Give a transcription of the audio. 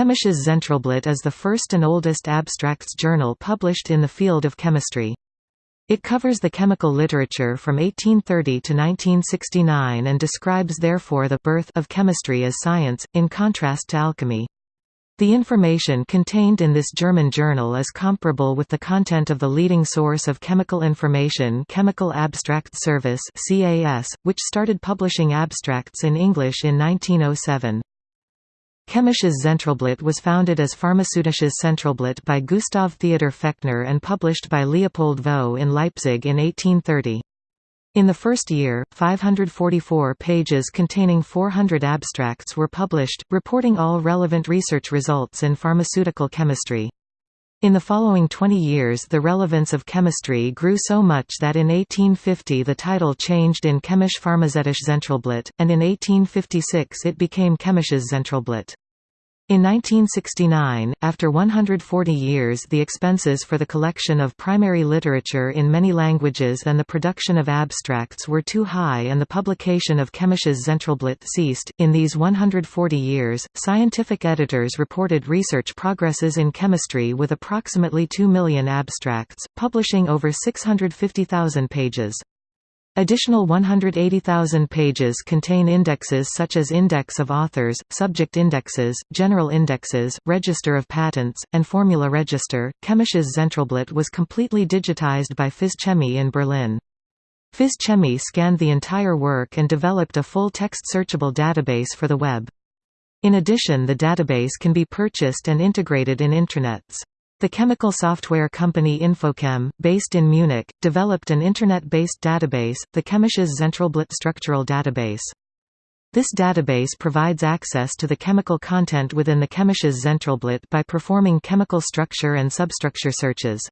Chemisches Zentralblatt is the first and oldest abstracts journal published in the field of chemistry. It covers the chemical literature from 1830 to 1969 and describes therefore the birth of chemistry as science, in contrast to alchemy. The information contained in this German journal is comparable with the content of the leading source of chemical information Chemical Abstract Service which started publishing abstracts in English in 1907. Chemisches Zentralblatt was founded as Pharmazeutisches Zentralblatt by Gustav Theodor Fechner and published by Leopold Voss in Leipzig in 1830. In the first year, 544 pages containing 400 abstracts were published, reporting all relevant research results in pharmaceutical chemistry. In the following 20 years the relevance of chemistry grew so much that in 1850 the title changed in Chemisch Pharmazeutisches Zentralblatt, and in 1856 it became Chemisches Zentralblatt. In 1969, after 140 years the expenses for the collection of primary literature in many languages and the production of abstracts were too high and the publication of Chemisches Zentralblatt ceased. In these 140 years, scientific editors reported research progresses in chemistry with approximately 2 million abstracts, publishing over 650,000 pages. Additional 180,000 pages contain indexes such as Index of Authors, Subject Indexes, General Indexes, Register of Patents, and Formula Register. Chemisches Zentralblatt was completely digitized by FIZ CHEMIE in Berlin. FIZ CHEMIE scanned the entire work and developed a full text searchable database for the web. In addition the database can be purchased and integrated in intranets. The chemical software company Infochem, based in Munich, developed an Internet-based database, the Chemisches Zentralblatt Structural Database. This database provides access to the chemical content within the Chemisches Zentralblatt by performing chemical structure and substructure searches.